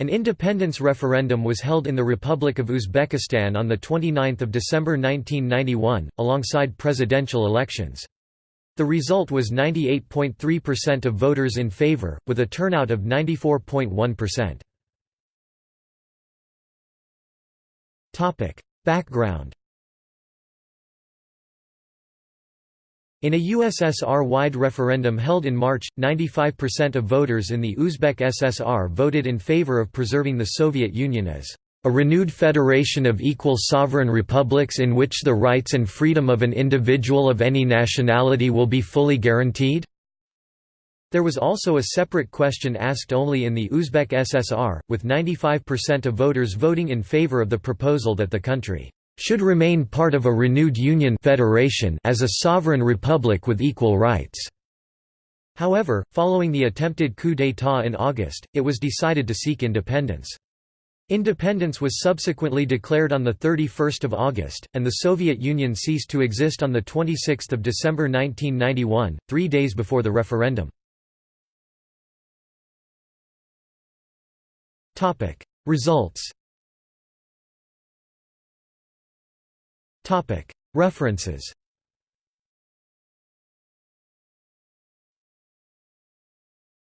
An independence referendum was held in the Republic of Uzbekistan on 29 December 1991, alongside presidential elections. The result was 98.3% of voters in favor, with a turnout of 94.1%. Background In a USSR-wide referendum held in March, 95% of voters in the Uzbek SSR voted in favor of preserving the Soviet Union as a renewed federation of equal sovereign republics in which the rights and freedom of an individual of any nationality will be fully guaranteed." There was also a separate question asked only in the Uzbek SSR, with 95% of voters voting in favor of the proposal that the country should remain part of a renewed union federation as a sovereign republic with equal rights." However, following the attempted coup d'état in August, it was decided to seek independence. Independence was subsequently declared on 31 August, and the Soviet Union ceased to exist on 26 December 1991, three days before the referendum. Results References